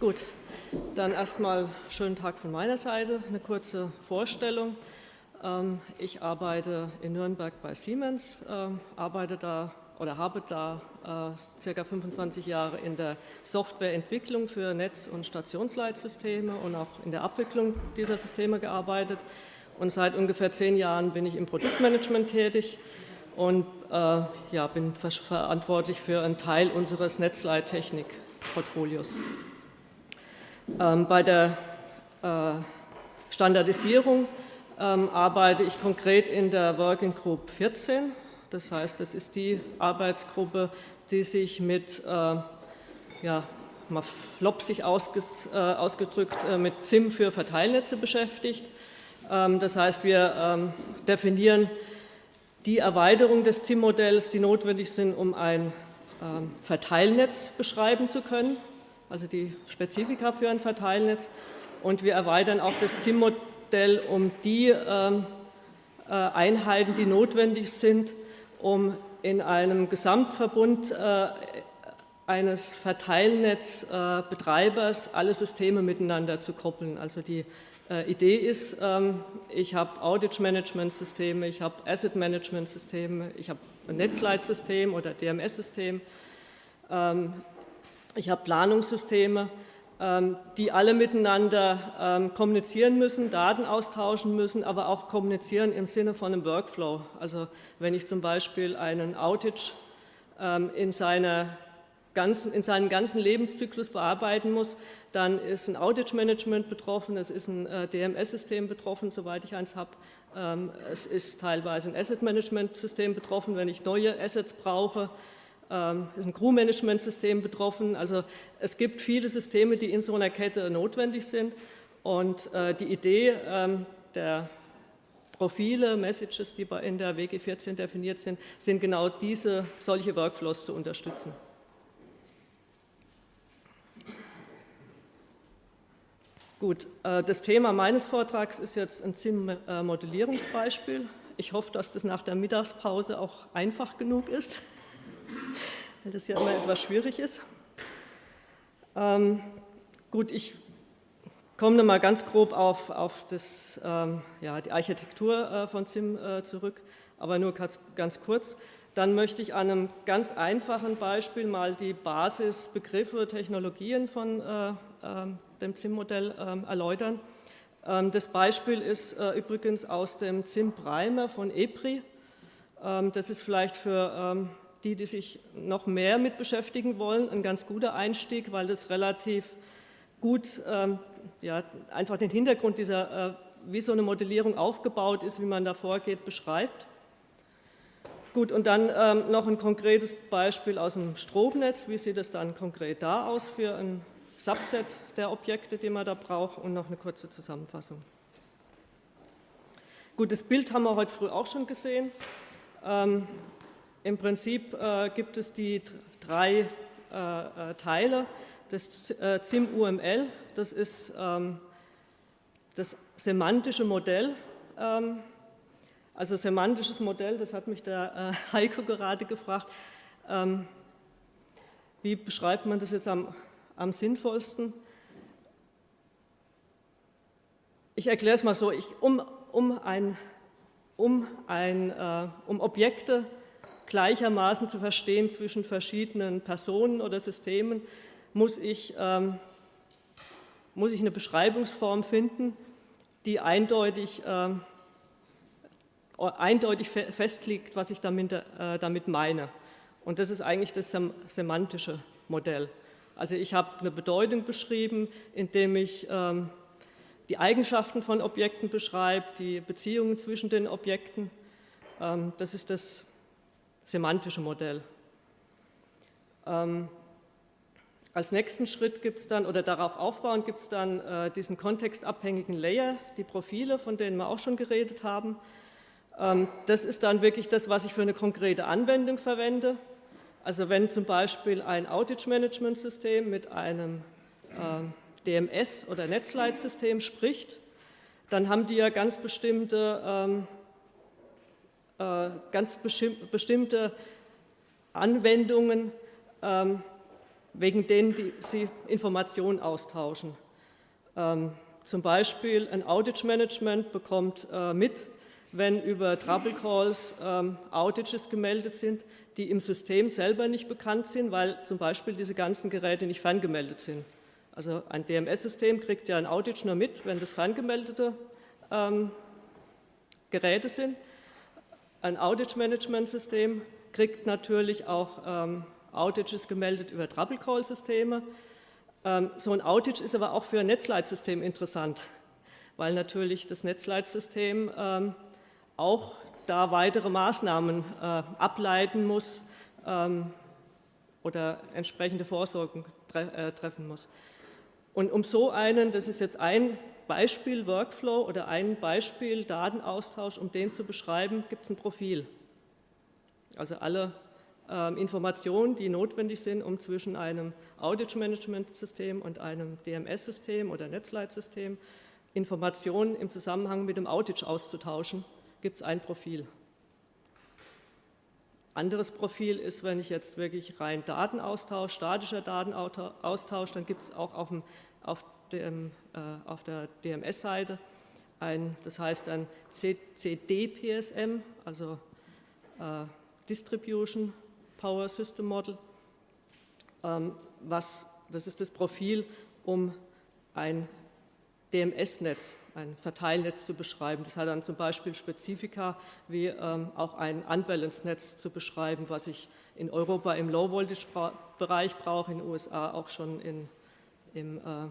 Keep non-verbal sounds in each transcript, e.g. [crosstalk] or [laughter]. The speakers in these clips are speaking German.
Gut, dann erstmal schönen Tag von meiner Seite, eine kurze Vorstellung. Ähm, ich arbeite in Nürnberg bei Siemens, ähm, arbeite da oder habe da äh, circa 25 Jahre in der Softwareentwicklung für Netz- und Stationsleitsysteme und auch in der Abwicklung dieser Systeme gearbeitet. Und seit ungefähr zehn Jahren bin ich im Produktmanagement tätig und äh, ja, bin verantwortlich für einen Teil unseres Netzleittechnik-Portfolios. Ähm, bei der äh, Standardisierung ähm, arbeite ich konkret in der Working Group 14. Das heißt, das ist die Arbeitsgruppe, die sich mit, äh, ja, mal flopsig äh, ausgedrückt, mit ZIM für Verteilnetze beschäftigt. Ähm, das heißt, wir definieren die Erweiterung des ZIM-Modells, die notwendig sind, um ein Verteilnetz beschreiben zu können also die Spezifika für ein Verteilnetz. Und wir erweitern auch das ZIM-Modell um die ähm, äh, Einheiten, die notwendig sind, um in einem Gesamtverbund äh, eines Verteilnetzbetreibers alle Systeme miteinander zu koppeln. Also die äh, Idee ist, ähm, ich habe Outage-Management-Systeme, ich habe Asset-Management-Systeme, ich habe ein Netzleitsystem oder DMS-System. Ich habe Planungssysteme, ähm, die alle miteinander ähm, kommunizieren müssen, Daten austauschen müssen, aber auch kommunizieren im Sinne von einem Workflow. Also wenn ich zum Beispiel einen Outage ähm, in, seiner ganzen, in seinen ganzen Lebenszyklus bearbeiten muss, dann ist ein Outage-Management betroffen, es ist ein äh, DMS-System betroffen, soweit ich eins habe. Es ist teilweise ein Asset-Management-System betroffen, wenn ich neue Assets brauche. Ähm, ist ein Crew-Management-System betroffen. Also es gibt viele Systeme, die in so einer Kette notwendig sind. Und äh, die Idee ähm, der Profile, Messages, die in der WG 14 definiert sind, sind genau diese, solche Workflows zu unterstützen. Gut, äh, das Thema meines Vortrags ist jetzt ein ZIM-Modellierungsbeispiel. Ich hoffe, dass das nach der Mittagspause auch einfach genug ist weil das ja immer etwas schwierig ist. Ähm, gut, ich komme noch mal ganz grob auf, auf das, ähm, ja, die Architektur äh, von ZIM äh, zurück, aber nur ganz, ganz kurz. Dann möchte ich an einem ganz einfachen Beispiel mal die Basisbegriffe, Technologien von äh, äh, dem ZIM-Modell ähm, erläutern. Ähm, das Beispiel ist äh, übrigens aus dem ZIM-Primer von EPRI. Ähm, das ist vielleicht für ähm, die, die sich noch mehr mit beschäftigen wollen, ein ganz guter Einstieg, weil das relativ gut ähm, ja, einfach den Hintergrund dieser, äh, wie so eine Modellierung aufgebaut ist, wie man da vorgeht, beschreibt. Gut, und dann ähm, noch ein konkretes Beispiel aus dem Stromnetz. Wie sieht es dann konkret da aus für ein Subset der Objekte, die man da braucht und noch eine kurze Zusammenfassung. Gut, das Bild haben wir heute früh auch schon gesehen. Ähm, im Prinzip äh, gibt es die drei äh, äh Teile des äh, ZIM-UML. Das ist ähm, das semantische Modell. Ähm, also semantisches Modell, das hat mich der äh, [laughs] Heiko gerade gefragt. Ähm, wie beschreibt man das jetzt am, am sinnvollsten? Ich erkläre es mal so, ich, um, um, ein, um, ein, äh, um Objekte gleichermaßen zu verstehen zwischen verschiedenen Personen oder Systemen, muss ich, ähm, muss ich eine Beschreibungsform finden, die eindeutig, äh, eindeutig festlegt, was ich damit, äh, damit meine. Und das ist eigentlich das semantische Modell. Also ich habe eine Bedeutung beschrieben, indem ich ähm, die Eigenschaften von Objekten beschreibe, die Beziehungen zwischen den Objekten. Ähm, das ist das semantische Modell. Ähm, als nächsten Schritt gibt es dann, oder darauf aufbauend gibt es dann äh, diesen kontextabhängigen Layer, die Profile, von denen wir auch schon geredet haben. Ähm, das ist dann wirklich das, was ich für eine konkrete Anwendung verwende. Also wenn zum Beispiel ein Outage-Management-System mit einem äh, DMS- oder Netzleitsystem spricht, dann haben die ja ganz bestimmte ähm, äh, ganz bestimmte Anwendungen, ähm, wegen denen die, sie Informationen austauschen. Ähm, zum Beispiel ein Outage Management bekommt äh, mit, wenn über Trouble Calls ähm, Outages gemeldet sind, die im System selber nicht bekannt sind, weil zum Beispiel diese ganzen Geräte nicht ferngemeldet sind. Also ein DMS-System kriegt ja ein Outage nur mit, wenn das ferngemeldete ähm, Geräte sind. Ein Outage-Management-System kriegt natürlich auch ähm, Outages gemeldet über Trouble-Call-Systeme. Ähm, so ein Outage ist aber auch für ein Netzleitsystem interessant, weil natürlich das Netzleitsystem ähm, auch da weitere Maßnahmen äh, ableiten muss ähm, oder entsprechende Vorsorgen tre äh, treffen muss. Und um so einen, das ist jetzt ein Beispiel Workflow oder ein Beispiel Datenaustausch, um den zu beschreiben, gibt es ein Profil. Also alle äh, Informationen, die notwendig sind, um zwischen einem Outage-Management-System und einem DMS-System oder Netzleitsystem Informationen im Zusammenhang mit dem Outage auszutauschen, gibt es ein Profil. Anderes Profil ist, wenn ich jetzt wirklich rein Datenaustausch, statischer Datenaustausch, dann gibt es auch auf, dem, auf, dem, äh, auf der DMS-Seite das heißt ein CDPSM, also äh, Distribution Power System Model, ähm, was, das ist das Profil, um ein DMS-Netz, ein Verteilnetz zu beschreiben. Das hat dann zum Beispiel Spezifika wie ähm, auch ein Unbalanced-Netz zu beschreiben, was ich in Europa im Low-Voltage-Bereich brauche, in den USA auch schon in, im äh,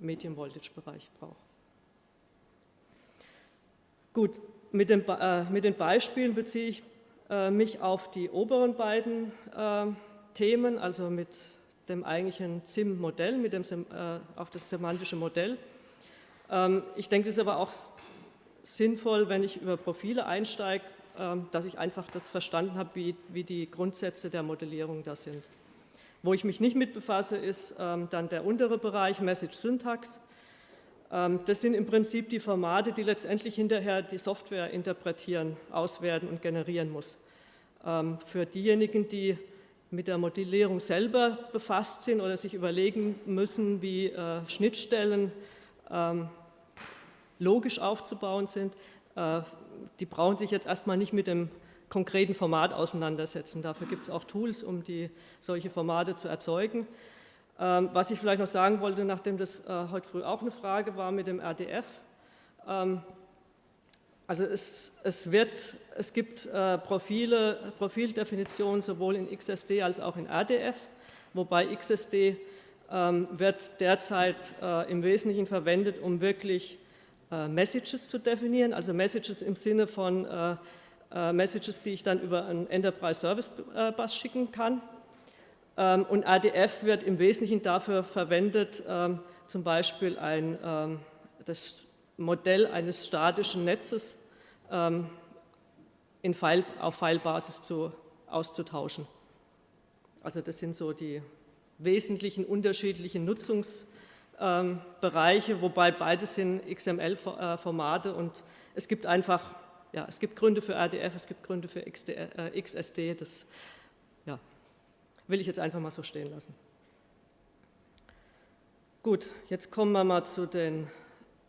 Medium-Voltage-Bereich brauche. Gut, mit, dem, äh, mit, den Beispielen beziehe ich äh, mich auf die oberen beiden äh, Themen, also mit dem eigentlichen SIM-Modell, mit äh, auf das semantische Modell ähm, ich denke, es ist aber auch sinnvoll, wenn ich über Profile einsteige, ähm, dass ich einfach das verstanden habe, wie, wie die Grundsätze der Modellierung da sind. Wo ich mich nicht mit befasse, ist ähm, dann der untere Bereich Message Syntax. Das sind im Prinzip die Formate, die letztendlich hinterher die Software interpretieren, auswerten und generieren muss. Für diejenigen, die mit der Modellierung selber befasst sind oder sich überlegen müssen, wie äh, Schnittstellen ähm, logisch aufzubauen sind, äh, die brauchen sich jetzt erstmal nicht mit dem konkreten Format auseinandersetzen. Dafür gibt es auch Tools, um die, solche Formate zu erzeugen. Ähm, was ich vielleicht noch sagen wollte, nachdem das äh, heute früh auch eine Frage war mit dem RDF, ähm, also es, es, wird, es gibt äh, Profile, Profildefinitionen sowohl in XSD als auch in RDF, wobei XSD ähm, wird derzeit äh, im Wesentlichen verwendet, um wirklich äh, Messages zu definieren, also Messages im Sinne von äh, Messages, die ich dann über einen Enterprise Service Bus schicken kann. Ähm, und ADF wird im Wesentlichen dafür verwendet, ähm, zum Beispiel ein, das Modell eines statischen Netzes in File, auf Filebasis zu, auszutauschen. Also das sind so die wesentlichen unterschiedlichen Nutzungsbereiche, ähm, wobei beides sind XML-Formate und es gibt einfach, ja, es gibt Gründe für RDF, es gibt Gründe für XSD, äh, das ja, will ich jetzt einfach mal so stehen lassen. Gut, jetzt kommen wir mal zu den,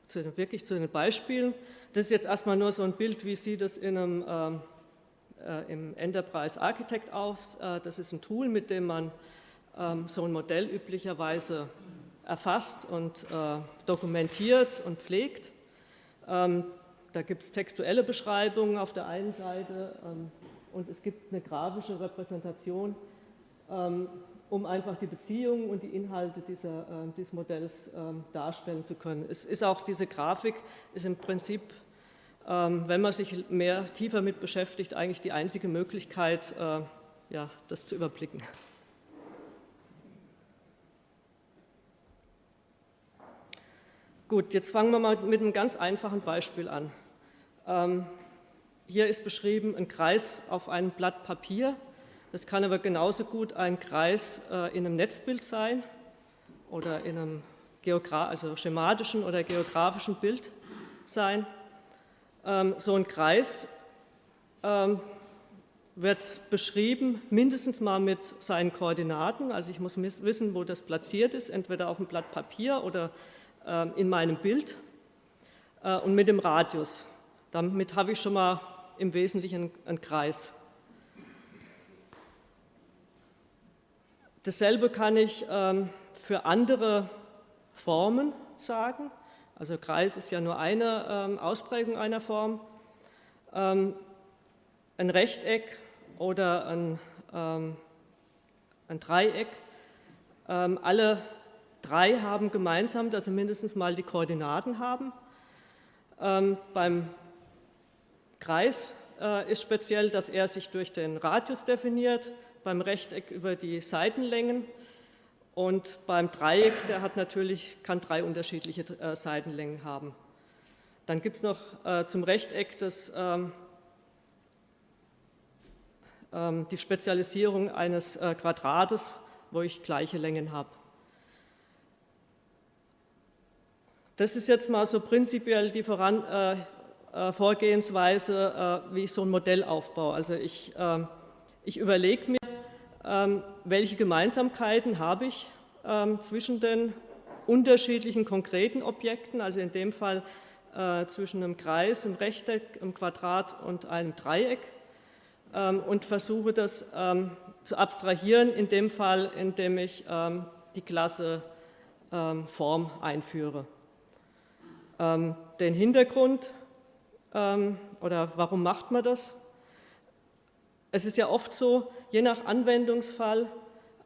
zu den, wirklich zu den Beispielen. Das ist jetzt erstmal nur so ein Bild, wie sieht es in einem, ähm, äh, im Enterprise Architect aus. Äh, das ist ein Tool, mit dem man ähm, so ein Modell üblicherweise erfasst und äh, dokumentiert und pflegt. Ähm, da gibt es textuelle Beschreibungen auf der einen Seite ähm, und es gibt eine grafische Repräsentation, um einfach die Beziehungen und die Inhalte dieser, äh, dieses Modells darstellen zu können. Es ist auch diese Grafik, ist im Prinzip, wenn man sich mehr tiefer mit beschäftigt, eigentlich die einzige Möglichkeit, äh, ja, das zu überblicken. Gut, jetzt fangen wir mal mit einem ganz einfachen Beispiel an. Ähm, hier ist beschrieben ein Kreis auf einem Blatt Papier. Das kann aber genauso gut ein Kreis äh, in einem Netzbild sein oder in einem Geogra also schematischen oder geografischen Bild sein. Ähm, so ein Kreis ähm, wird beschrieben, mindestens mal mit seinen Koordinaten. Also ich muss wissen, wo das platziert ist, entweder auf dem Blatt Papier oder in meinem Bild äh, und mit dem Radius. Damit habe ich schon mal im Wesentlichen einen Kreis. Dasselbe kann ich ähm, für andere Formen sagen. Also Kreis ist ja nur eine ähm, Ausprägung einer Form. Ähm, ein Rechteck oder ein, ein Dreieck. Alle drei haben gemeinsam, dass sie mindestens mal die Koordinaten haben. Beim Kreis äh, ist speziell, dass er sich durch den Radius definiert, beim Rechteck über die Seitenlängen und beim Dreieck, der hat natürlich, kann drei unterschiedliche äh, Seitenlängen haben. Dann gibt es noch äh, zum Rechteck das ähm, ähm, die Spezialisierung eines äh, Quadrates, wo ich gleiche Längen habe. Das ist jetzt mal so prinzipiell die Voran äh, Vorgehensweise, äh, wie ich so ein Modell aufbaue. Also ich, ähm, ich überlege mir, ähm, welche Gemeinsamkeiten habe ich ähm, zwischen den unterschiedlichen konkreten Objekten, also in dem Fall äh, zwischen einem Kreis, einem Rechteck, einem Quadrat und einem Dreieck und versuche das zu abstrahieren, in dem Fall, indem ich die Klasse Form einführe. Den Hintergrund oder warum macht man das? Es ist ja oft so, je nach Anwendungsfall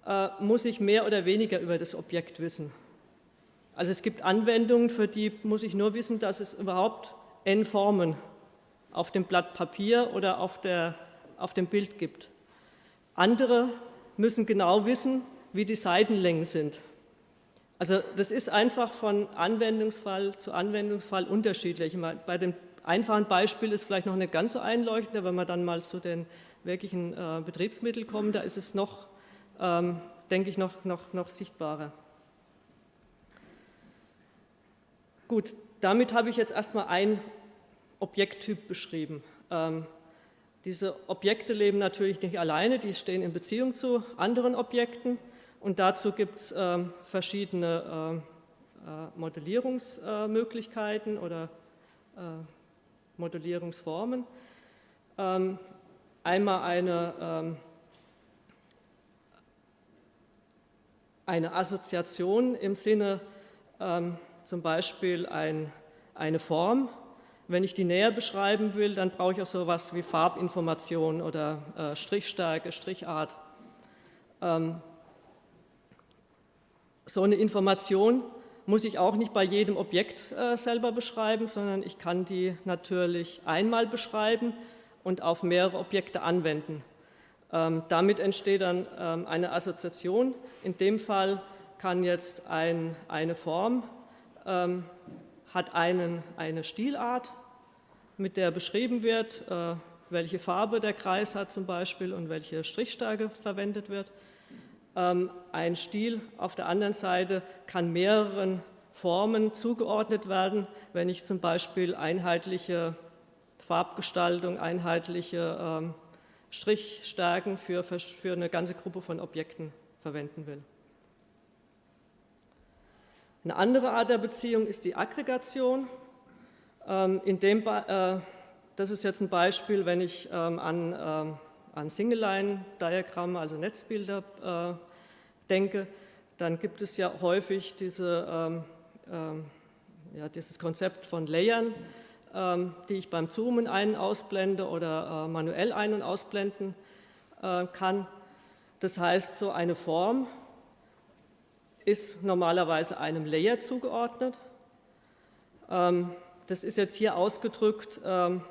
äh, muss ich mehr oder weniger über das Objekt wissen. Also es gibt Anwendungen, für die muss ich nur wissen, dass es überhaupt n Formen auf dem Blatt Papier oder auf der auf dem Bild gibt. Andere müssen genau wissen, wie die Seitenlängen sind. Also das ist einfach von Anwendungsfall zu Anwendungsfall unterschiedlich. Bei dem einfachen Beispiel ist vielleicht noch nicht ganz so einleuchtend, wenn wir dann mal zu den wirklichen äh, Betriebsmitteln kommen, da ist es noch, ähm, denke ich, noch, noch, noch sichtbarer. Gut, damit habe ich jetzt erstmal ein Objekttyp beschrieben. Ähm, diese Objekte leben natürlich nicht alleine, die stehen in Beziehung zu anderen Objekten und dazu gibt es äh, verschiedene äh, äh, Modellierungsmöglichkeiten oder äh, Modellierungsformen. Ähm, einmal eine, ähm, eine Assoziation im Sinne ähm, zum Beispiel ein, eine Form, wenn ich die näher beschreiben will, dann brauche ich auch so etwas wie Farbinformation oder äh, Strichstärke, Strichart. Ähm, so eine Information muss ich auch nicht bei jedem Objekt äh, selber beschreiben, sondern ich kann die natürlich einmal beschreiben und auf mehrere Objekte anwenden. Ähm, damit entsteht dann ähm, eine Assoziation. In dem Fall kann jetzt ein, eine Form, ähm, hat einen, eine Stilart mit der beschrieben wird, äh, welche Farbe der Kreis hat zum Beispiel und welche Strichstärke verwendet wird. Ähm, ein Stil auf der anderen Seite kann mehreren Formen zugeordnet werden, wenn ich zum Beispiel einheitliche Farbgestaltung, einheitliche ähm, Strichstärken für, eine ganze Gruppe von Objekten verwenden will. Eine andere Art der Beziehung ist die Aggregation. Ähm, in dem, äh, das ist jetzt ein Beispiel, wenn ich an, an Single-Line-Diagramme, also Netzbilder äh, denke, dann gibt es ja häufig diese, ja, dieses Konzept von Layern, die ich beim Zoomen ein- und ausblende oder äh, manuell ein- und ausblenden kann. Das heißt, so eine Form ist normalerweise einem Layer zugeordnet. Das ist jetzt hier ausgedrückt, ähm,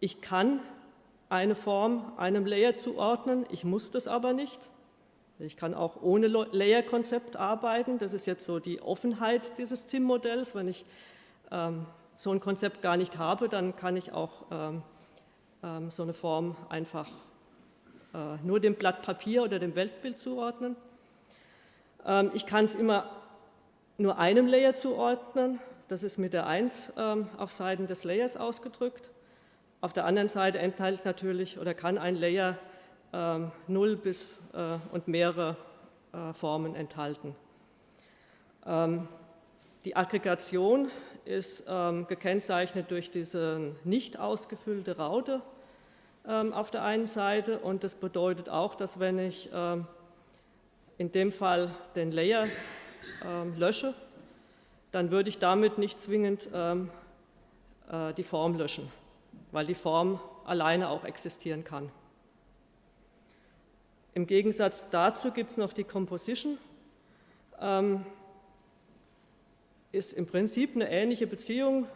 ich kann eine Form einem Layer zuordnen, ich muss das aber nicht. Ich kann auch ohne Layer-Konzept arbeiten. Das ist jetzt so die Offenheit dieses ZIM-Modells. Wenn ich ähm, so ein Konzept gar nicht habe, dann kann ich auch ähm, ähm, so eine Form einfach äh, nur dem Blatt Papier oder dem Weltbild zuordnen. Ähm, ich kann es immer nur einem Layer zuordnen. Das ist mit der 1 ähm, auf Seiten des Layers ausgedrückt. Auf der anderen Seite enthält natürlich oder kann ein Layer ähm, null bis äh, und mehrere äh, Formen enthalten. Ähm, die Aggregation ist ähm, gekennzeichnet durch diese nicht ausgefüllte Raute ähm, auf der einen Seite und das bedeutet auch, dass wenn ich ähm, in dem Fall den Layer ähm, lösche, dann würde ich damit nicht zwingend ähm, äh, die Form löschen, weil die Form alleine auch existieren kann. Im Gegensatz dazu gibt es noch die Composition. Ähm, ist im Prinzip eine ähnliche Beziehung.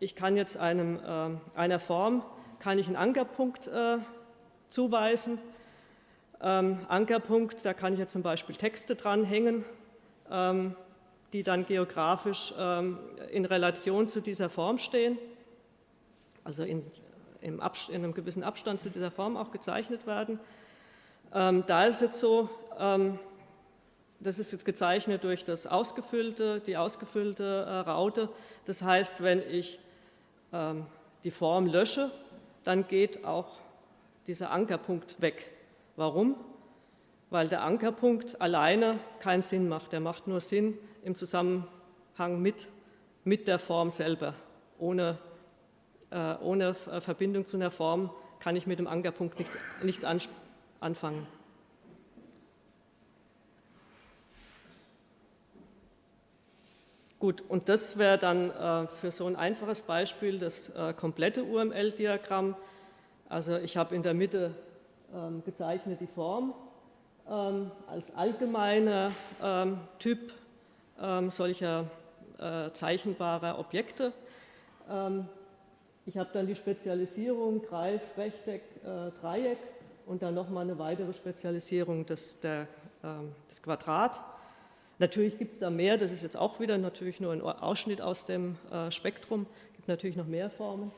Ich kann jetzt einem, äh, einer Form kann ich einen Ankerpunkt äh, zuweisen. Ähm, Ankerpunkt, da kann ich jetzt zum Beispiel Texte dranhängen, ähm, die dann geografisch ähm, in Relation zu dieser Form stehen, also in, in, einem gewissen Abstand zu dieser Form auch gezeichnet werden. Ähm, da ist es so, ähm, das ist jetzt gezeichnet durch das ausgefüllte, die ausgefüllte äh, Raute. Das heißt, wenn ich ähm, die Form lösche, dann geht auch dieser Ankerpunkt weg. Warum? Weil der Ankerpunkt alleine keinen Sinn macht. Der macht nur Sinn im Zusammenhang mit, mit der Form selber. Ohne, ohne Verbindung zu einer Form kann ich mit dem Ankerpunkt nichts, nichts anfangen. Gut, und das wäre dann äh, für so ein einfaches Beispiel das äh, komplette UML-Diagramm. Also ich habe in der Mitte ähm, gezeichnet die Form ähm, als allgemeiner ähm, Typ ähm, solcher äh, zeichenbarer Objekte. Ich habe dann die Spezialisierung Kreis, Rechteck, äh, Dreieck und dann nochmal eine weitere Spezialisierung des, der, ähm, des Quadrat. Natürlich gibt es da mehr, das ist jetzt auch wieder natürlich nur ein Ausschnitt aus dem äh, Spektrum, gibt natürlich noch mehr Formen.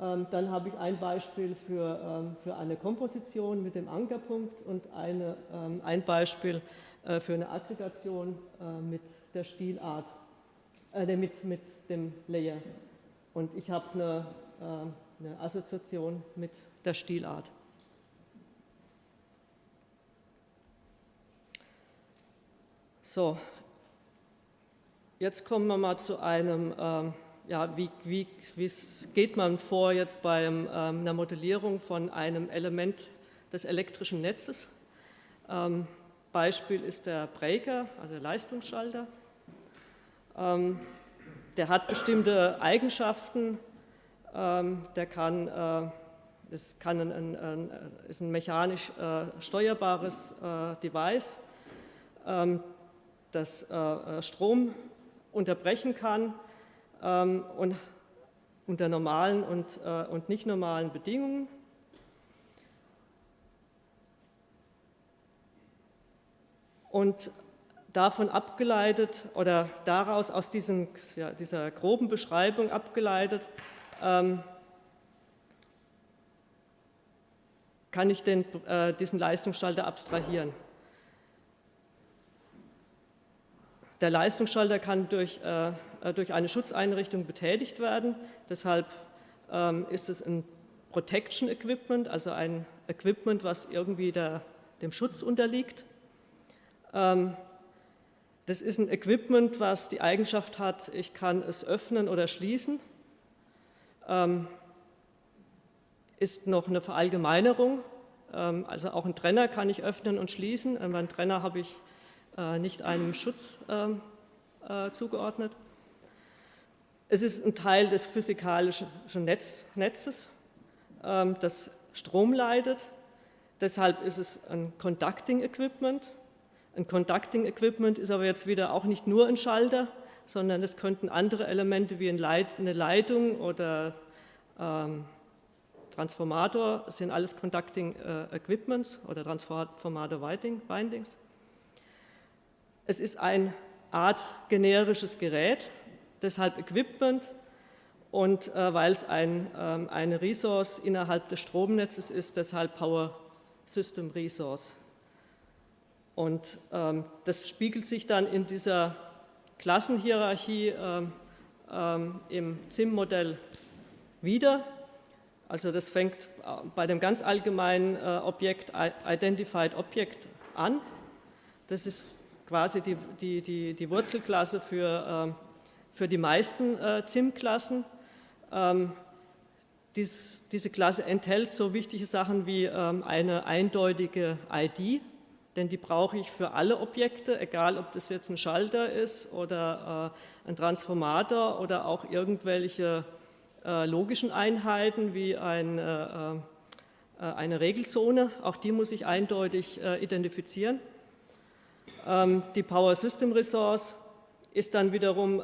Ähm, dann habe ich ein Beispiel für, ähm, für eine Komposition mit dem Ankerpunkt und eine, ähm, ein Beispiel äh, für eine Aggregation äh, mit der Stilart, äh, mit, mit dem Layer. Und ich habe eine, äh, eine Assoziation mit der Stilart. So, jetzt kommen wir mal zu einem, ähm, ja, wie, wie, wie geht man vor jetzt bei ähm, einer Modellierung von einem Element des elektrischen Netzes. Ähm, Beispiel ist der Breaker, also der Leistungsschalter. Der hat bestimmte Eigenschaften, ähm, der kann, äh, es kann ein, ein, ist ein mechanisch äh, steuerbares äh, Device, ähm, das äh, äh, Strom unterbrechen kann ähm, und unter normalen und, äh, und nicht normalen Bedingungen. Und davon abgeleitet oder daraus aus diesen, ja, dieser groben Beschreibung abgeleitet, ähm, kann ich den, äh, diesen Leistungsschalter abstrahieren. Der Leistungsschalter kann durch, äh, äh, durch eine Schutzeinrichtung betätigt werden. Deshalb ähm, ist es ein Protection Equipment, also ein Equipment, was irgendwie der, dem Schutz unterliegt. Ähm, das ist ein Equipment, was die Eigenschaft hat, ich kann es öffnen oder schließen. Ähm, ist noch eine Verallgemeinerung, ähm, also auch ein Trenner kann ich öffnen und schließen. Ähm, beim Trenner habe ich äh, nicht einem Schutz ähm, äh, zugeordnet. Es ist ein Teil des physikalischen Netz, Netzes, ähm, das Strom leitet. Deshalb ist es ein Conducting Equipment. Ein Conducting Equipment ist aber jetzt wieder auch nicht nur ein Schalter, sondern es könnten andere Elemente wie eine Leitung oder ähm, Transformator, sind alles Conducting äh, Equipments oder Transformator Windings. Es ist eine Art generisches Gerät, deshalb Equipment und äh, weil es ein, ähm, eine Resource innerhalb des Stromnetzes ist, deshalb Power System Resource. Und ähm, das spiegelt sich dann in dieser Klassenhierarchie ähm, ähm im ZIM-Modell wieder. Also das fängt äh, bei dem ganz allgemeinen äh, Objekt Identified Object an. Das ist quasi die, die, die, die Wurzelklasse für, ähm, für die meisten ZIM-Klassen. Ähm, dies, diese Klasse enthält so wichtige Sachen wie ähm, eine eindeutige ID, denn die brauche ich für alle Objekte, egal ob das jetzt ein Schalter ist oder ein Transformator oder auch irgendwelche äh, logischen Einheiten wie ein, äh, äh, eine Regelsone, auch die muss ich eindeutig identifizieren. Ähm, die Power System Resource ist dann wiederum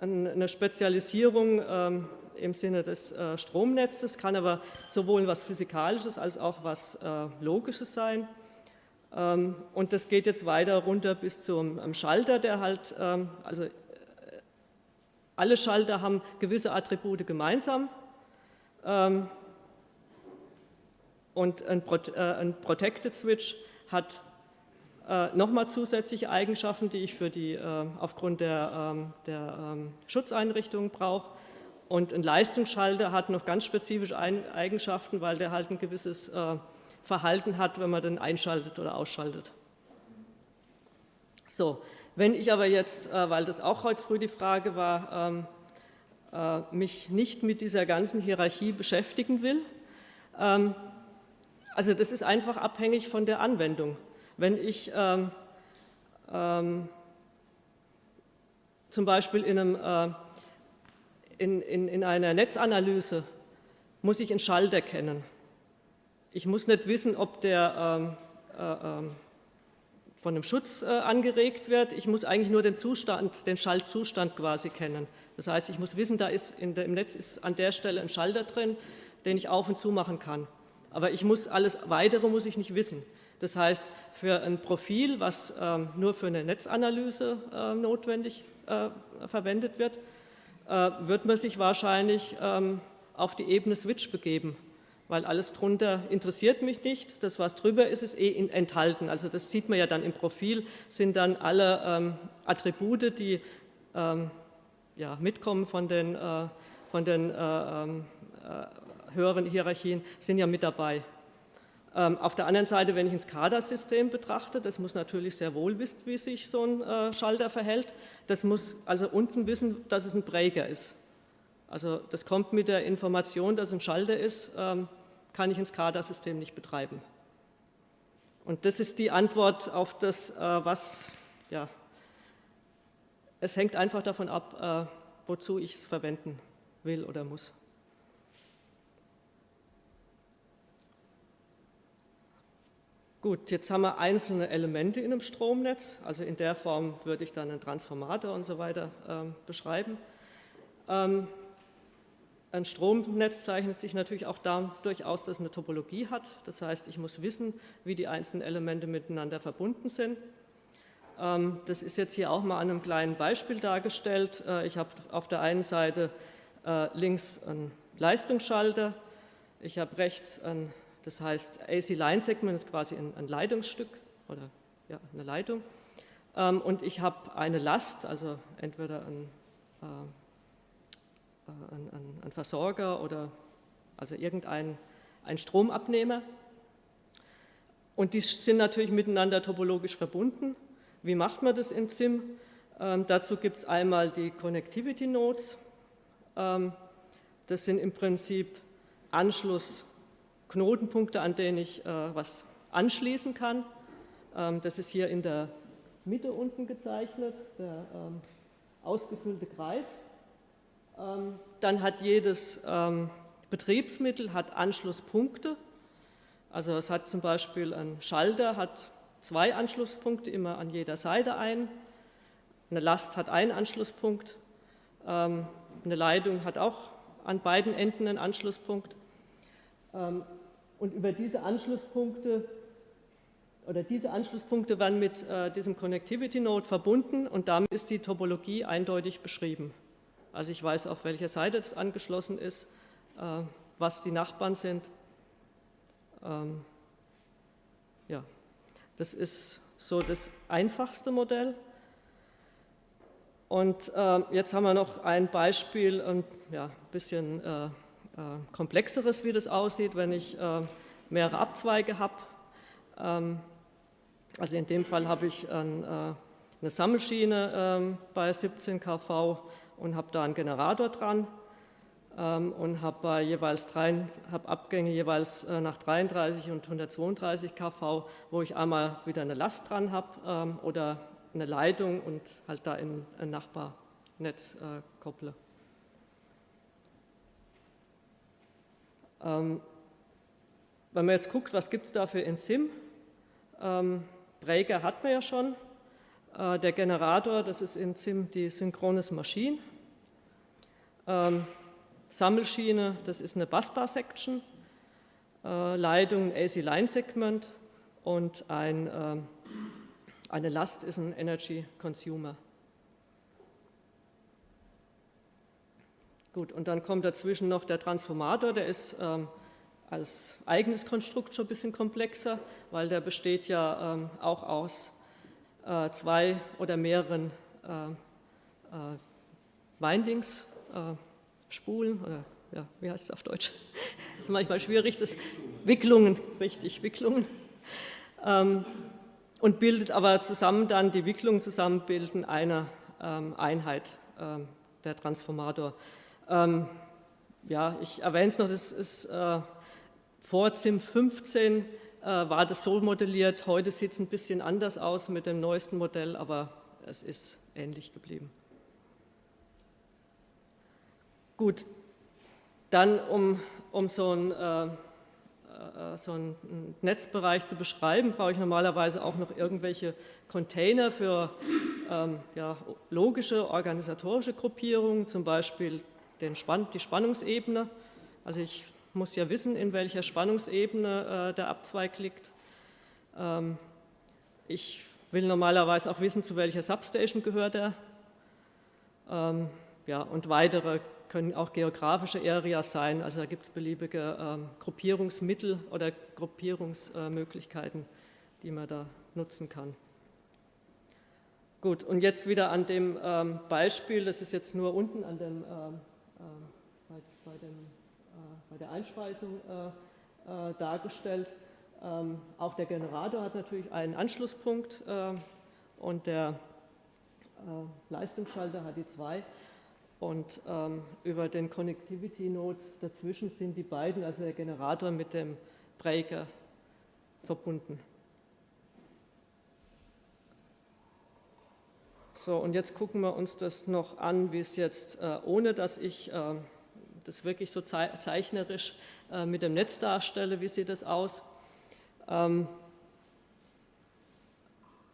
eine Spezialisierung ähm, im Sinne des Stromnetzes, kann aber sowohl was Physikalisches als auch was Logisches sein. Ähm, und das geht jetzt weiter runter bis zum Schalter, der halt, also alle Schalter haben gewisse Attribute gemeinsam ähm, und ein, äh, Protected Switch hat äh, nochmal zusätzliche Eigenschaften, die ich für die, äh, aufgrund der, ähm, der Schutzeinrichtungen brauche. Und ein Leistungsschalter hat noch ganz spezifische Eigenschaften, weil der halt ein gewisses Verhalten hat, wenn man den einschaltet oder ausschaltet. So, wenn ich aber jetzt, äh, weil das auch heute früh die Frage war, ähm, äh, mich nicht mit dieser ganzen Hierarchie beschäftigen will, ähm, also das ist einfach abhängig von der Anwendung. Wenn ich ähm, zum Beispiel in, einem, äh, in, in, in einer Netzanalyse muss ich einen Schalter kennen. Ich muss nicht wissen, ob der von einem Schutz äh, angeregt wird. Ich muss eigentlich nur den Zustand, den Schaltzustand quasi kennen. Das heißt, ich muss wissen, da ist der, im Netz ist an der Stelle ein Schalter drin, den ich auf und zu machen kann. Aber ich muss alles Weitere muss ich nicht wissen. Das heißt, für ein Profil, was ähm, nur für eine Netzanalyse äh, notwendig äh, verwendet wird, äh, wird man sich wahrscheinlich ähm, auf die Ebene Switch begeben weil alles drunter interessiert mich nicht. Das, was drüber ist, ist eh enthalten. Also das sieht man ja dann im Profil, sind dann alle ähm, Attribute, die ähm, ja, mitkommen von den, äh, von den äh, ähm, äh, höheren Hierarchien, sind ja mit dabei. Ähm, auf der anderen Seite, wenn ich ein SCADA-System betrachte, das muss natürlich sehr wohl wissen, wie sich so ein äh, Schalter verhält. Das muss also unten wissen, dass es ein Breaker ist. Also das kommt mit der Information, dass ein Schalter ist, ähm, kann ich ein SCADA-System nicht betreiben. Und das ist die Antwort auf das, äh, was, ja, es hängt einfach davon ab, äh, wozu ich es verwenden will oder muss. Gut, jetzt haben wir einzelne Elemente in einem Stromnetz, also in der Form würde ich dann einen Transformator und so weiter äh, beschreiben. Ähm, ein Stromnetz zeichnet sich natürlich auch dadurch aus, dass es eine Topologie hat. Das heißt, ich muss wissen, wie die einzelnen Elemente miteinander verbunden sind. Ähm, das ist jetzt hier auch mal an einem kleinen Beispiel dargestellt. Äh, ich habe auf der einen Seite äh, links einen Leistungsschalter, ich habe rechts ein, das heißt AC-Line-Segment, ist quasi ein, ein, Leitungsstück oder ja, eine Leitung. Ähm, und ich habe eine Last, also entweder ein äh, ein, ein, ein Versorger oder also irgendein ein Stromabnehmer. Und die sind natürlich miteinander topologisch verbunden. Wie macht man das in SIM? Ähm, dazu gibt es einmal die Connectivity Nodes. Ähm, das sind im Prinzip Anschlussknotenpunkte, an denen ich äh, was anschließen kann. Ähm, das ist hier in der Mitte unten gezeichnet, der ähm, ausgefüllte Kreis. Ähm, dann hat jedes ähm, Betriebsmittel hat Anschlusspunkte. Also es hat zum Beispiel ein Schalter, hat zwei Anschlusspunkte, immer an jeder Seite ein. Eine Last hat einen Anschlusspunkt. Ähm, eine Leitung hat auch an beiden Enden einen Anschlusspunkt. Und über diese Anschlusspunkte oder diese Anschlusspunkte werden mit äh, diesem Connectivity Node verbunden und damit ist die Topologie eindeutig beschrieben. Also ich weiß, auf welcher Seite es angeschlossen ist, äh, was die Nachbarn sind. Ähm, ja, das ist so das einfachste Modell. Und äh, jetzt haben wir noch ein Beispiel, ein ja, bisschen äh, komplexeres, wie das aussieht, wenn ich mehrere Abzweige habe. Ähm, also in dem Fall habe ich ein, eine Sammelschiene ähm, bei 17 kV und habe da einen Generator dran ähm, und habe jeweils drei, habe Abgänge jeweils äh, nach 33 und 132 kV, wo ich einmal wieder eine Last dran habe oder eine Leitung und halt da in ein Nachbarnetz äh, kopple. Wenn man jetzt guckt, was gibt es da für Enzym? Ähm, Breaker hat man ja schon. Äh, der Generator, das ist Enzym die Synchronous Machine. Ähm, Sammelschiene, das ist eine Busbar-Section, äh, Leitung AC-Line-Segment und ein, äh, eine Last ist ein Energy Consumer. Gut, und dann kommt dazwischen noch der Transformator, der ist ähm, als eigenes Konstrukt schon ein bisschen komplexer, weil der besteht ja ähm, auch aus äh, zwei oder mehreren äh, äh, Windings, äh, Spulen, oder ja, wie heißt es auf Deutsch? Das [laughs] ist manchmal schwierig, das Wicklungen, richtig, Wicklungen. Ähm, und bildet aber zusammen dann, die Wicklungen zusammen bilden eine ähm, Einheit, ähm, der Transformator. Ähm, ja, ich erwähne es noch, das ist äh, vor ZIM 15 äh, war das so modelliert, heute sieht es ein bisschen anders aus mit dem neuesten Modell, aber es ist ähnlich geblieben. Gut, dann um, um so einen äh, äh, so einen Netzbereich zu beschreiben, brauche ich normalerweise auch noch irgendwelche Container für ähm, ja, logische organisatorische Gruppierungen, zum Beispiel den Spann die Spannungsebene. Also ich muss ja wissen, in welcher Spannungsebene äh, der Abzweig liegt. Ähm, ich will normalerweise auch wissen, zu welcher Substation gehört er. Ähm, ja, und weitere können auch geografische Areas sein, also da gibt es beliebige ähm, Gruppierungsmittel oder Gruppierungsmöglichkeiten, die man da nutzen kann. Gut, und jetzt wieder an dem ähm, Beispiel, das ist jetzt nur unten an dem, ähm, äh, bei, bei, dem, äh, bei, der Einspeisung äh, äh dargestellt. Ähm, auch der Generator hat natürlich einen Anschlusspunkt äh, und der äh, Leistungsschalter hat die zwei. Und ähm, über den Connectivity Node dazwischen sind die beiden, also der Generator mit dem Breaker, verbunden. So, und jetzt gucken wir uns das noch an, wie es jetzt, äh, ohne dass ich äh, das wirklich so zeichnerisch äh, mit dem Netz darstelle, wie sieht das aus? Ähm,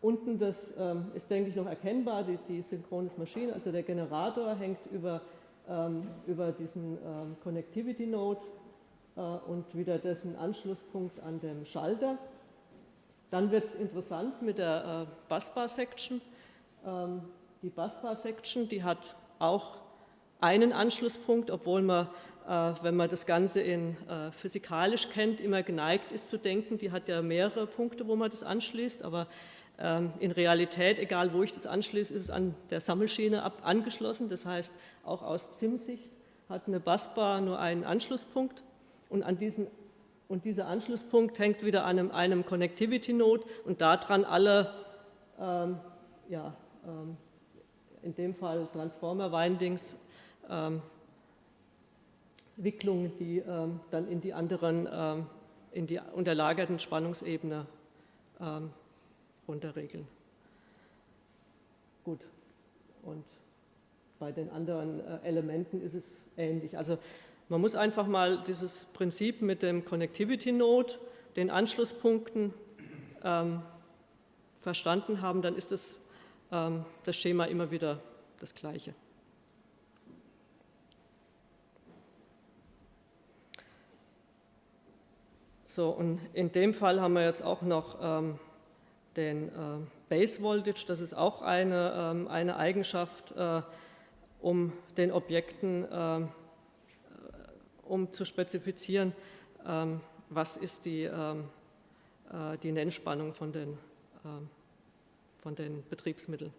Unten das ähm, ist, denke ich, noch erkennbar, die, die synchrones Maschine, also der Generator hängt über, ähm, über diesen ähm, Connectivity Node äh, und wieder dessen Anschlusspunkt an dem Schalter. Dann wird es interessant mit der äh, Busbar-Section. Ähm, die Busbar-Section, die hat auch einen Anschlusspunkt, obwohl man, äh, wenn man das Ganze in äh, physikalisch kennt, immer geneigt ist zu denken, die hat ja mehrere Punkte, wo man das anschließt, aber ähm, in Realität, egal wo ich das anschließe, ist es an der Sammelschiene angeschlossen. Das heißt, auch aus ZIM-Sicht hat eine Busbar nur einen Anschlusspunkt und, an diesen, und dieser Anschlusspunkt hängt wieder an einem, einem Connectivity-Node und daran alle, ähm, ja, in dem Fall Transformer-Windings, ähm, Wicklungen, die ähm, dann in die anderen, ähm, in die unterlagerten Spannungsebene runterregeln. Gut, und bei den anderen äh, Elementen ist es ähnlich. Also man muss einfach mal dieses Prinzip mit dem Connectivity Node, den Anschlusspunkten ähm, verstanden haben, dann ist ähm, das Schema immer wieder das gleiche. So, und in dem Fall haben wir jetzt auch noch ähm, den äh, Base Voltage, das ist auch eine, ähm, eine Eigenschaft, äh, um den Objekten, äh, um zu spezifizieren, ähm, was ist die, ähm, die Nennspannung von den, von den Betriebsmitteln.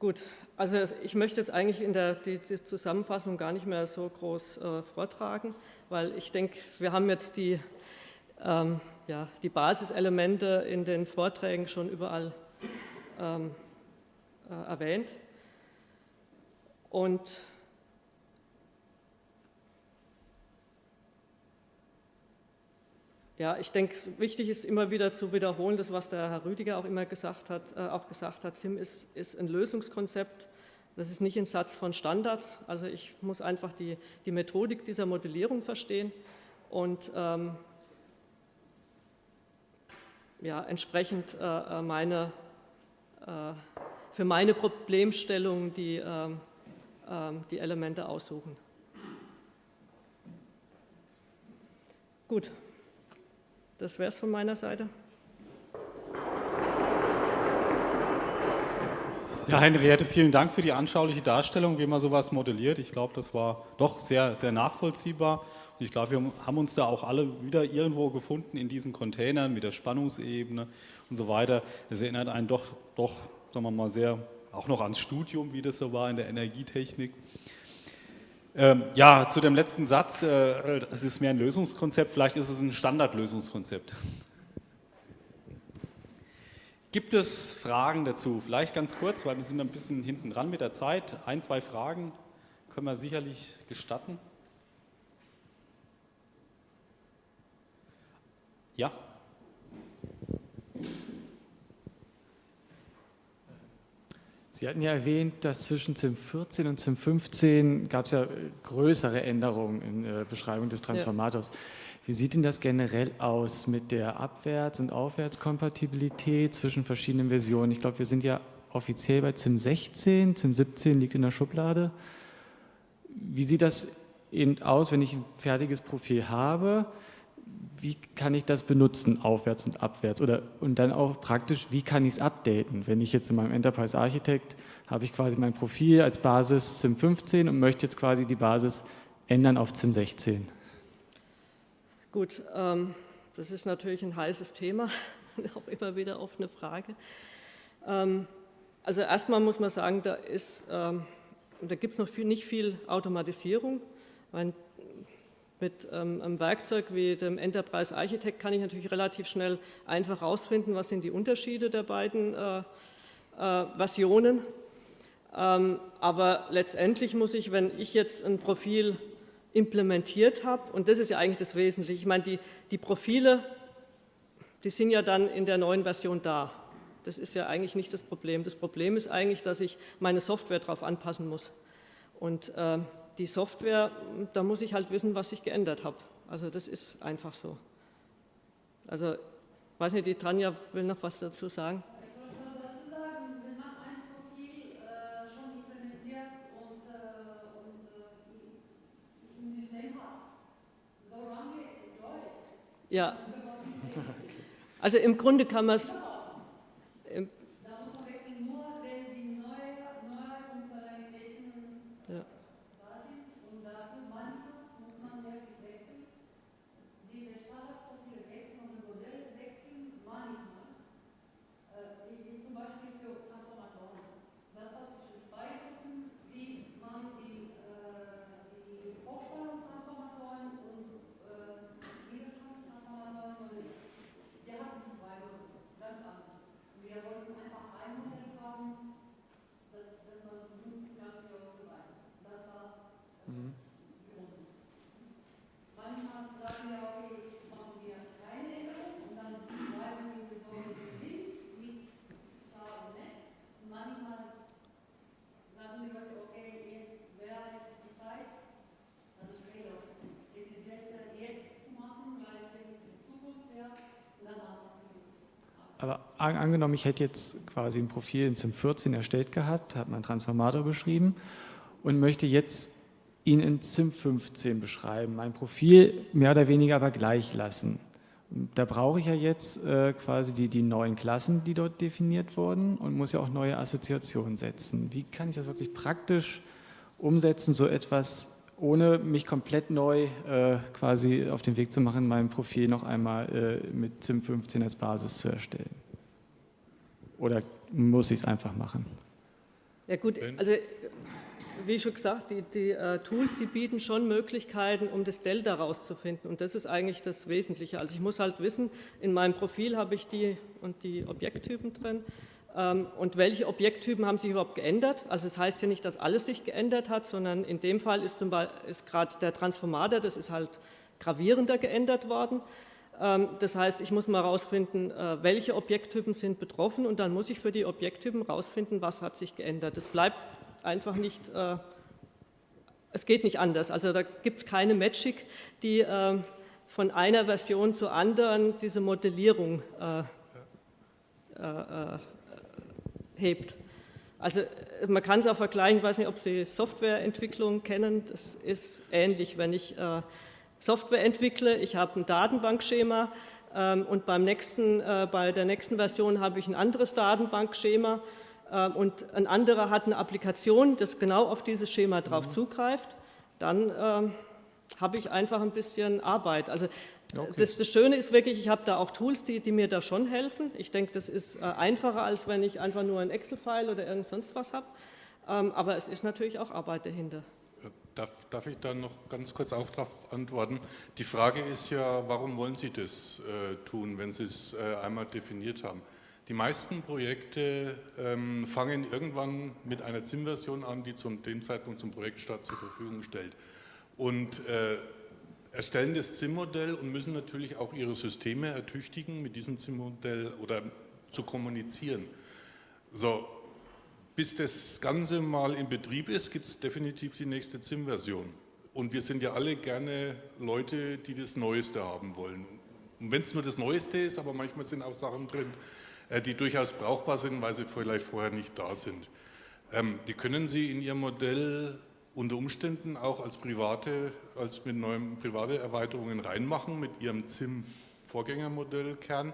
Gut, also ich möchte jetzt eigentlich in der die, die Zusammenfassung gar nicht mehr so groß äh, vortragen, weil ich denke, wir haben jetzt die, ähm, ja, die Basiselemente in den Vorträgen schon überall ähm, äh, erwähnt. Und Ja, ich denke, wichtig ist immer wieder zu wiederholen, das, was der Herr Rüdiger auch immer gesagt hat, äh, auch gesagt hat, SIM ist, ist ein Lösungskonzept, das ist nicht ein Satz von Standards. Also ich muss einfach die, die Methodik dieser Modellierung verstehen und ähm, ja, entsprechend äh, äh meine, äh, für meine Problemstellung die, äh, die Elemente aussuchen. Gut. Das wäre es von meiner Seite. Ja, Henriette, vielen Dank für die anschauliche Darstellung, wie man sowas modelliert. Ich glaube, das war doch sehr, sehr nachvollziehbar. Und ich glaube, wir haben uns da auch alle wieder irgendwo gefunden in diesen Containern mit der Spannungsebene und so weiter. Es erinnert einen doch, doch sagen wir mal, sehr auch noch ans Studium, wie das so war in der Energietechnik. Ähm, ja, zu dem letzten Satz, äh, es ist mehr ein Lösungskonzept, vielleicht ist es ein Standardlösungskonzept. Gibt es Fragen dazu? Vielleicht ganz kurz, weil wir sind ein bisschen hinten dran mit der Zeit. Ein, zwei Fragen können wir sicherlich gestatten. Ja? Sie hatten ja erwähnt, dass zwischen ZIM 14 und ZIM 15 gab es ja größere Änderungen in der Beschreibung des Transformators. Ja. Wie sieht denn das generell aus mit der Abwärts- und Aufwärtskompatibilität zwischen verschiedenen Versionen? Ich glaube, wir sind ja offiziell bei ZIM 16, ZIM 17 liegt in der Schublade. Wie sieht das eben aus, wenn ich ein fertiges Profil habe? Wie kann ich das benutzen, aufwärts und abwärts? Oder, und dann auch praktisch, wie kann ich es updaten? Wenn ich jetzt in meinem Enterprise Architect habe ich quasi mein Profil als Basis ZIM 15 und möchte jetzt quasi die Basis ändern auf ZIM 16. Gut, ähm, das ist natürlich ein heißes Thema [laughs] und auch immer wieder offene Frage. Ähm, also erstmal muss man sagen, da, ähm, da gibt es noch viel, nicht viel Automatisierung. Meine, mit ähm, einem Werkzeug wie dem Enterprise Architect kann ich natürlich relativ schnell einfach herausfinden, was sind die Unterschiede der beiden äh, äh, Versionen. Ähm, aber letztendlich muss ich, wenn ich jetzt ein Profil implementiert habe, und das ist ja eigentlich das Wesentliche, ich meine, die, die Profile, die sind ja dann in der neuen Version da. Das ist ja eigentlich nicht das Problem. Das Problem ist eigentlich, dass ich meine Software darauf anpassen muss. Und äh, die Software, da muss ich halt wissen, was ich geändert habe. Also das ist einfach so. Also, weiß nicht, die Tanja will noch was dazu sagen. Ja, [laughs] also im Grunde kann man es angenommen, ich hätte jetzt quasi ein Profil in ZIM 14 erstellt gehabt, habe meinen Transformator beschrieben und möchte jetzt ihn in ZIM 15 beschreiben, mein Profil mehr oder weniger aber gleich lassen. Da brauche ich ja jetzt äh, quasi die, die neuen Klassen, die dort definiert wurden und muss ja auch neue Assoziationen setzen. Wie kann ich das wirklich praktisch umsetzen, so etwas ohne mich komplett neu äh, quasi auf den Weg zu machen, mein Profil noch einmal äh, mit ZIM 15 als Basis zu erstellen? Oder muss ich es einfach machen? Ja gut, also wie schon gesagt, die, die äh, Tools, die bieten schon Möglichkeiten, um das Delta rauszufinden. Und das ist eigentlich das Wesentliche. Also ich muss halt wissen, in meinem Profil habe ich die und die Objekttypen drin. Ähm, und welche Objekttypen haben sich überhaupt geändert? Also es das heißt ja nicht, dass alles sich geändert hat, sondern in dem Fall ist, zum Beispiel, ist gerade der Transformator, das ist halt gravierender geändert worden. Ähm, Das heißt, ich muss mal herausfinden, äh, welche Objekttypen sind betroffen und dann muss ich für die Objekttypen herausfinden, was hat sich geändert. Das bleibt einfach nicht, äh, es geht nicht anders. Also da gibt es keine Magic, die äh, von einer Version zur anderen diese Modellierung hebt. Also man kann es auch vergleichen, ich weiß nicht, ob Sie Softwareentwicklung kennen, das ist ähnlich, wenn ich Software entwickle, ich habe ein Datenbankschema ähm, und beim nächsten, äh, bei der nächsten Version habe ich ein anderes Datenbankschema ähm, und ein anderer hat eine Applikation, das genau auf dieses Schema drauf zugreift, dann ähm, habe ich einfach ein bisschen Arbeit. Also das, das Schöne ist wirklich, ich habe da auch Tools, die, die mir da schon helfen. Ich denke, das ist äh, einfacher, als wenn ich einfach nur ein Excel-File oder irgend sonst was habe. Ähm, aber es ist natürlich auch Arbeit dahinter. Darf, darf ich da noch ganz kurz auch darauf antworten? Die Frage ist ja, warum wollen Sie das äh, tun, wenn Sie es äh, einmal definiert haben? Die meisten Projekte ähm, fangen irgendwann mit einer ZIM-Version an, die zum dem Zeitpunkt zum Projektstart zur Verfügung stellt. Und äh, erstellen das ZIM-Modell und müssen natürlich auch ihre Systeme ertüchtigen, mit diesem ZIM-Modell oder zu kommunizieren. So, bis das Ganze mal in Betrieb ist, gibt es definitiv die nächste ZIM-Version. Und wir sind ja alle gerne Leute, die das Neueste haben wollen. Und wenn es nur das Neueste ist, aber manchmal sind auch Sachen drin, äh, die durchaus brauchbar sind, weil sie vielleicht vorher nicht da sind. Ähm, Die können Sie in Ihrem Modell unter Umständen auch als private, als mit neuen private Erweiterungen reinmachen mit Ihrem ZIM-Vorgängermodellkern.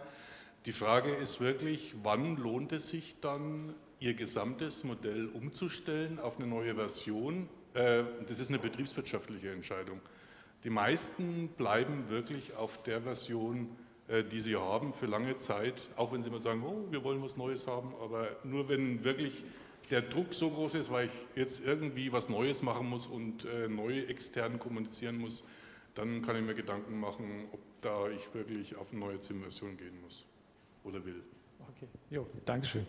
Die Frage ist wirklich, wann lohnt es sich dann, Ihr gesamtes Modell umzustellen auf eine neue Version? Äh, Das ist eine betriebswirtschaftliche Entscheidung. Die meisten bleiben wirklich auf der Version, äh, die sie haben, für lange Zeit, auch wenn sie immer sagen, oh, wir wollen was Neues haben, aber nur wenn wirklich der Druck so groß ist, weil ich jetzt irgendwie was Neues machen muss und äh, neu extern kommunizieren muss, dann kann ich mir Gedanken machen, ob da ich wirklich auf eine neue ZIM-Version gehen muss oder will. Okay, jo, Dankeschön.